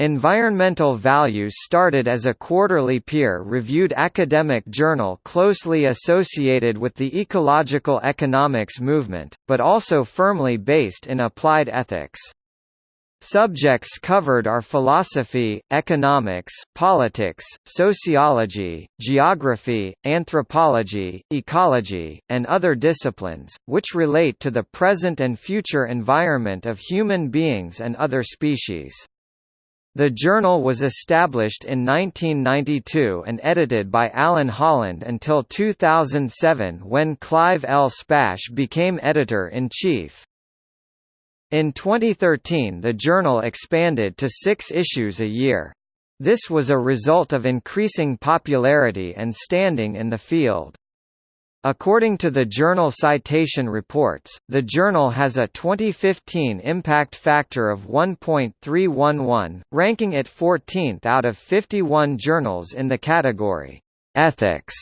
Environmental Values started as a quarterly peer-reviewed academic journal closely associated with the ecological economics movement, but also firmly based in applied ethics. Subjects covered are philosophy, economics, politics, sociology, geography, anthropology, ecology, and other disciplines, which relate to the present and future environment of human beings and other species. The journal was established in 1992 and edited by Alan Holland until 2007 when Clive L. Spash became editor-in-chief. In 2013 the journal expanded to six issues a year. This was a result of increasing popularity and standing in the field. According to the journal Citation Reports, the journal has a 2015 impact factor of 1.311, ranking it 14th out of 51 journals in the category, Ethics.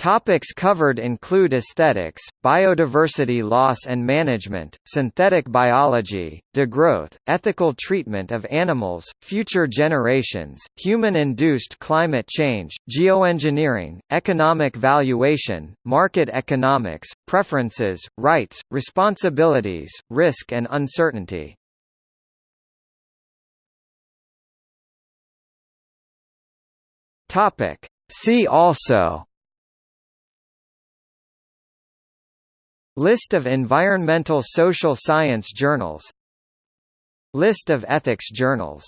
Topics covered include aesthetics, biodiversity loss and management, synthetic biology, degrowth, ethical treatment of animals, future generations, human-induced climate change, geoengineering, economic valuation, market economics, preferences, rights, responsibilities, risk and uncertainty. See also List of environmental social science journals. List of ethics journals